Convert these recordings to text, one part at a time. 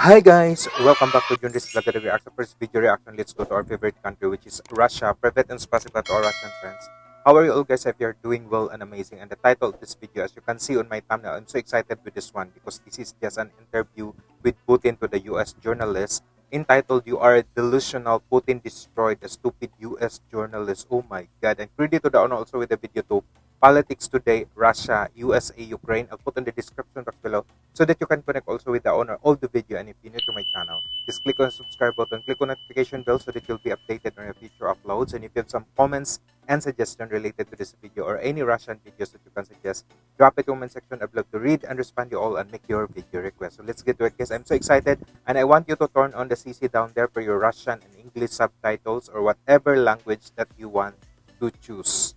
Hi guys, welcome back to Junris Vlog the Reaction. First video reaction, let's go to our favorite country which is Russia. Private and spasiba to our Russian friends. How are you all guys? If you're doing well and amazing. And the title of this video, as you can see on my thumbnail, I'm so excited with this one because this is just an interview with Putin to the US journalist entitled You Are Delusional, Putin Destroyed a Stupid US Journalist. Oh my god. And credit to the owner also with the video too. Politics Today, Russia, USA, Ukraine. I'll put in the description box below so that you can connect also with the owner of the video. And if you're new to my channel, just click on the subscribe button, click on notification bell so that you'll be updated on your future uploads. And if you have some comments and suggestions related to this video or any Russian videos that you can suggest, drop it in the comment section. I'd love to read and respond to you all and make your video request. So let's get to it, guys. I'm so excited and I want you to turn on the CC down there for your Russian and English subtitles or whatever language that you want to choose.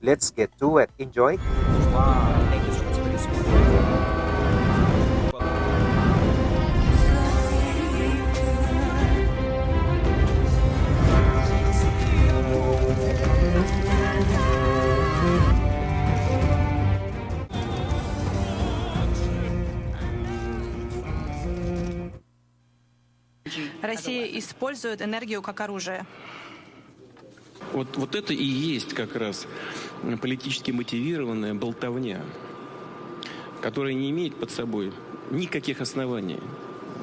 Let's get to it. Enjoy. Россия использует энергию как оружие. Вот, вот это и есть как раз политически мотивированная болтовня, которая не имеет под собой никаких оснований,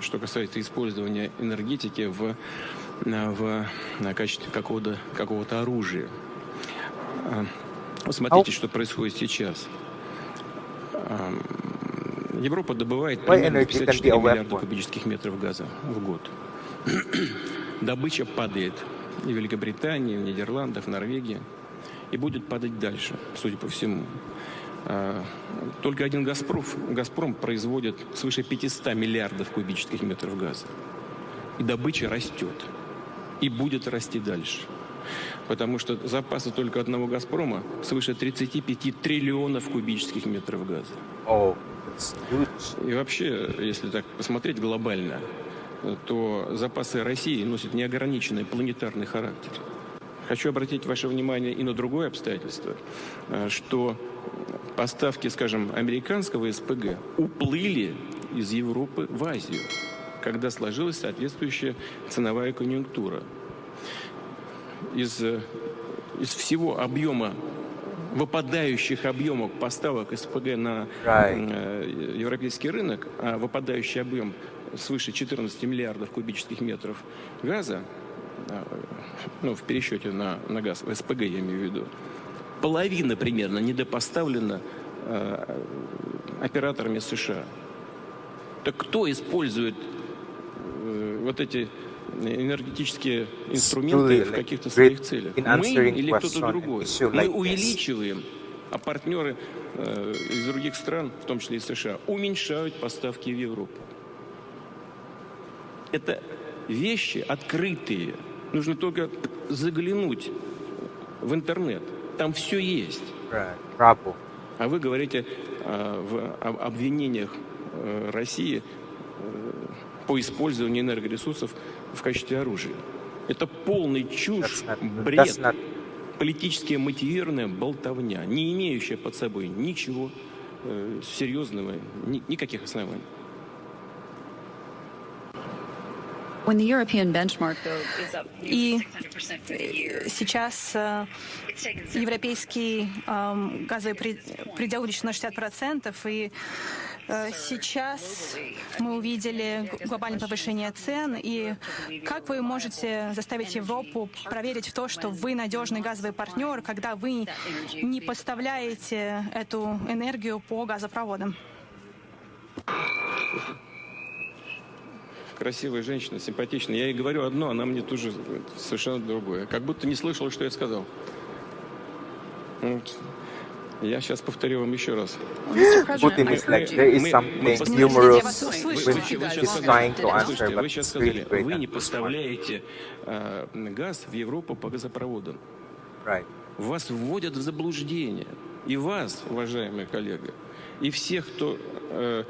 что касается использования энергетики в, в, качестве какого-то какого оружия. А, Смотрите, что происходит сейчас. А, Европа добывает примерно 54 миллиарда кубических метров газа в год. Добыча падает и в Великобритании, в Нидерландах, в Норвегии. И будет падать дальше, судя по всему. А, только один «Газпром», «Газпром» производит свыше 500 миллиардов кубических метров газа. И добыча растет. И будет расти дальше. Потому что запасы только одного «Газпрома» свыше 35 триллионов кубических метров газа. Oh, и вообще, если так посмотреть глобально, то запасы России носят неограниченный планетарный характер. Хочу обратить ваше внимание и на другое обстоятельство, э, что поставки, скажем, американского СПГ уплыли из Европы в Азию, когда сложилась соответствующая ценовая конъюнктура. Из, э, из всего объема выпадающих объемов поставок СПГ на right. Э, европейский рынок, а выпадающий объем свыше 14 миллиардов кубических метров газа, ну, в пересчете на, на газ, в СПГ я имею в виду, половина примерно недопоставлена э, операторами США. Так кто использует э, вот эти энергетические инструменты в каких-то своих целях? Мы или кто-то другой? Мы увеличиваем, а партнеры э, из других стран, в том числе и США, уменьшают поставки в Европу. Это вещи открытые. Нужно только заглянуть в интернет. Там все есть. А вы говорите э, в обвинениях э, России э, по использованию энергоресурсов в качестве оружия. Это полный чушь, бред, политически мотивированная болтовня, не имеющая под собой ничего э, серьезного, ни, никаких оснований. И сейчас э, европейский эм, газовый предел увеличен на 60%, и э, сейчас мы увидели глобальное повышение цен, и как вы можете заставить Европу проверить в то, что вы надежный газовый партнер, когда вы не поставляете эту энергию по газопроводам? Красивая женщина, симпатичная. Я ей говорю одно, она мне тут же совершенно другое. Как будто не слышала, что я сказал. Вот. Я сейчас повторю вам еще раз. Putin is like there is something humorous when he's trying to answer, but Вы сейчас сказали, вы не поставляете э, газ в Европу по газопроводам. Right. Вас вводят в заблуждение. И вас, уважаемый коллега, и всех, кто э,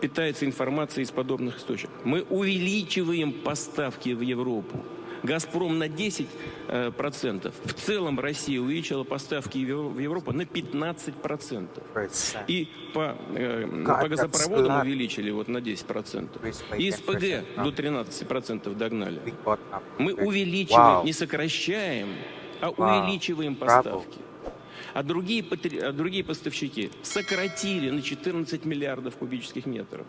питается информацией из подобных источников. Мы увеличиваем поставки в Европу. «Газпром» на 10%. э, процентов. В целом Россия увеличила поставки в Евро- в Европу на 15%. Percent. И по, э, по газопроводам увеличили вот на 10%. Increased by И 10%, СПГ до 13% догнали. Мы увеличиваем, не сокращаем, а увеличиваем поставки. А другие, а другие поставщики сократили на 14 миллиардов кубических метров.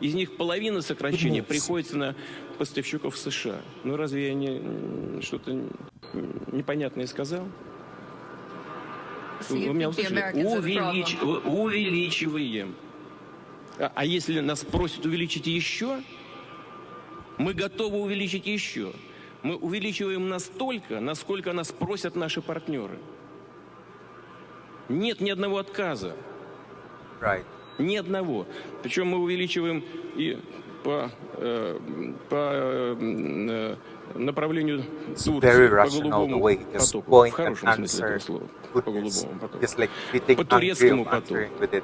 Из них половина сокращения приходится на поставщиков США. Ну разве я не, что-то непонятное сказал? Вы меня услышали? Увелич- увеличиваем. А, а если нас просят увеличить еще, мы готовы увеличить еще. Мы увеличиваем настолько, насколько нас просят наши партнеры. Нет ни одного отказа. Right. Ни одного. Причем мы увеличиваем и по, э, по э, направлению Very по голубому потоку. В хорошем смысле этого слова. По голубому потоку. Like По турецкому потоку.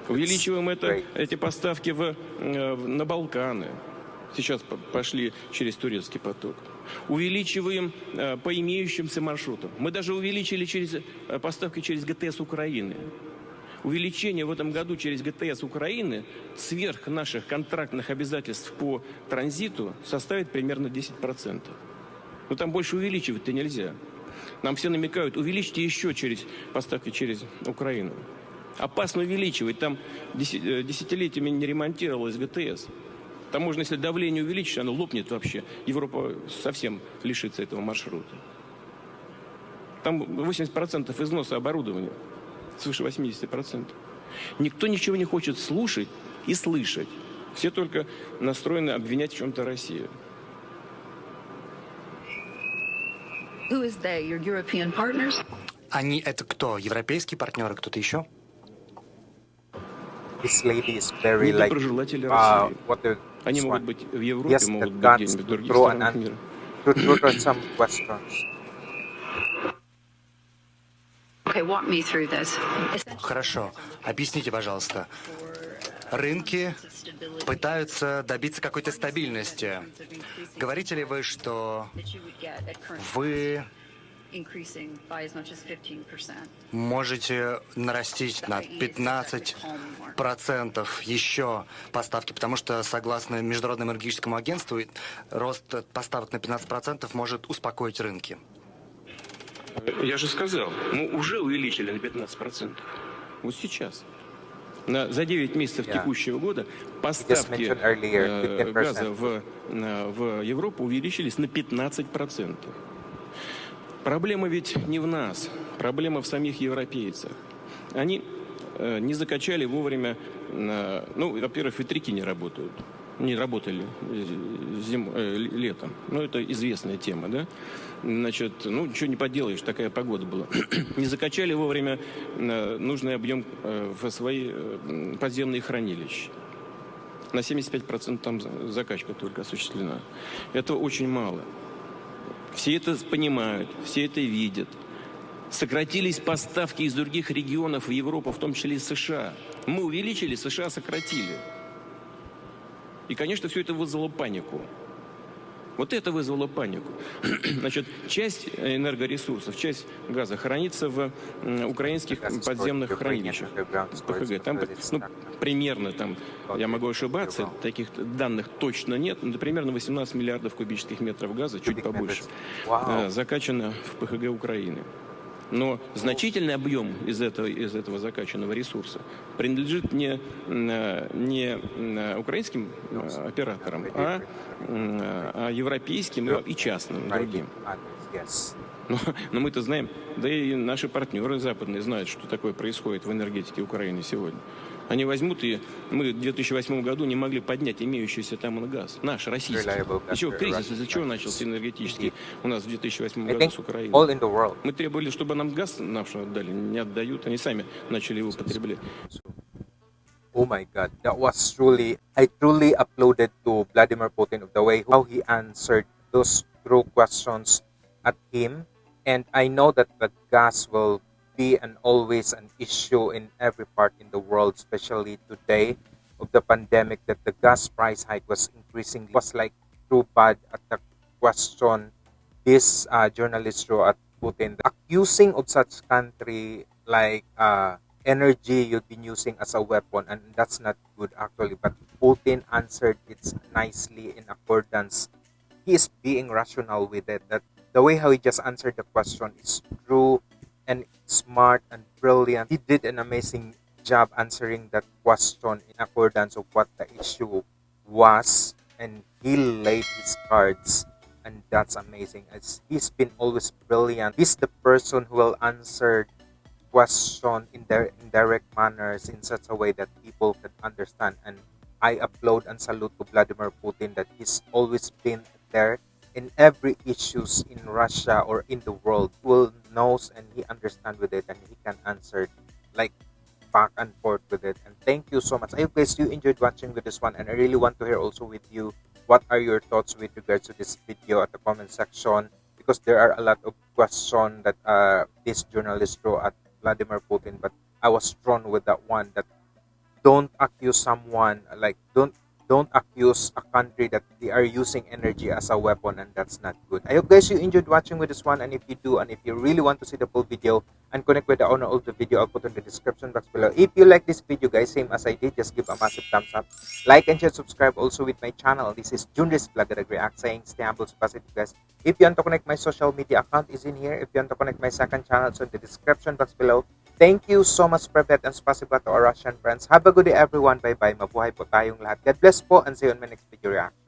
Увеличиваем это, эти поставки в, э, в- на Балканы. Сейчас по- пошли через турецкий поток. Увеличиваем э, по имеющимся маршрутам. Мы даже увеличили через, э, поставки через ГТС Украины. Увеличение в этом году через ГТС Украины сверх наших контрактных обязательств по транзиту составит примерно 10%. Но там больше увеличивать-то нельзя. Нам все намекают, увеличьте еще через поставки через Украину. Опасно увеличивать. Там э, десятилетиями не ремонтировалась ГТС. Там можно, если давление увеличить, оно лопнет вообще. Европа совсем лишится этого маршрута. Там 80% износа оборудования. Свыше 80%. Никто ничего не хочет слушать и слышать. Все только настроены обвинять в чем-то Россию. Who is they? Your European partners? Они это кто? Европейские партнеры, кто-то еще? This lady is very like Недоброжелатели uh, России. what the Они могут быть в Европе, Yes, могут быть где-нибудь в других странах мира. to throw out some questions. Okay, walk me through this. Хорошо. Объясните, пожалуйста. Рынки пытаются добиться какой-то стабильности. Говорите ли вы, что вы можете нарастить на 15% еще поставки, потому что, согласно Международному энергетическому агентству, рост поставок на 15% может успокоить рынки. Я же сказал, мы уже увеличили на 15%. Вот сейчас. На, за 9 месяцев Yeah. текущего года поставки earlier, э, 15%. газа в, э, в Европу увеличились на 15%. Проблема ведь не в нас, проблема в самих европейцах. Они э, не закачали вовремя, э, ну, во-первых, ветряки не работают. Не работали зим, э, летом. Ну, это известная тема, да? Значит, ну, ничего не поделаешь, такая погода была. не закачали вовремя э, нужный объем э, в свои э, подземные хранилища. На 75% там за- закачка только осуществлена. Это очень мало. Все это понимают, все это видят. Сократились поставки из других регионов в Европу, в том числе из США. Мы увеличили, США сократили. И, конечно, все это вызвало панику. Вот это вызвало панику. Значит, часть энергоресурсов, часть газа хранится в украинских подземных хранилищах. ПХГ. Там, ну, примерно там, я могу ошибаться, таких данных точно нет, но примерно 18 миллиардов кубических метров газа, чуть побольше, э, закачано в ПХГ Украины. Но значительный объем из этого, из этого закачанного ресурса принадлежит не, э, не э, украинским э, операторам, а, э, а европейским и частным, другим. Но, но мы-то знаем, да и наши партнеры западные знают, что такое происходит в энергетике Украины сегодня. Они возьмут и мы в 2008 году не могли поднять имеющийся там газ. Наш, российский. Из чего кризис, из-за чего начался энергетический у нас в 2008 I году с world. Мы требовали, чтобы нам газ наш отдали, не отдают, они сами начали его потреблять. Oh my God, that was truly. I truly applauded to Vladimir Putin of the way how he answered those true questions at him, and I know that the gas will be and always an issue in every part in the world, especially today of the pandemic. That the gas price hike was increasing. It was like too bad at the question this uh, journalist wrote at Putin. Accusing of such country like uh, energy you've been using as a weapon and that's not good actually. But Putin answered it nicely in accordance. He is being rational with it that the way how he just answered the question is true and smart and brilliant. He did an amazing job answering that question in accordance of what the issue was and he laid his cards and that's amazing. As he's been always brilliant. He's the person who will answer question in their indirect manners in such a way that people can understand. And i applaud and salute to vladimir putin that he's always been there in every issues in russia or in the world will knows and he understand with it and he can answer like back and forth with it. And thank you so much. I hope guys you enjoyed watching with this one and i really want to hear also with you what are your thoughts with regards to this video at the comment section? Because there are a lot of questions that uh, this journalist wrote at Vladimir Putin but I was drawn with that one that don't accuse someone like don't don't accuse a country that they are using energy as a weapon and that's not good. I hope guys you enjoyed watching with this one and if you do and if you really want to see the full video and connect with the owner of the video I'll put in the description box below. If you like this video guys same as I did just give a massive thumbs up. Like and share subscribe also with my channel. This is Junris Vlog that React saying stay humble stay positive guys. If you want to connect my social media account is in here. If you want to connect my second channel it's in the description box below. Thank you so much, Private and spasiba to our Russian friends. Have a good day, everyone. Bye-bye. Mabuhay po tayong lahat. God bless po and see you on my next video reaction.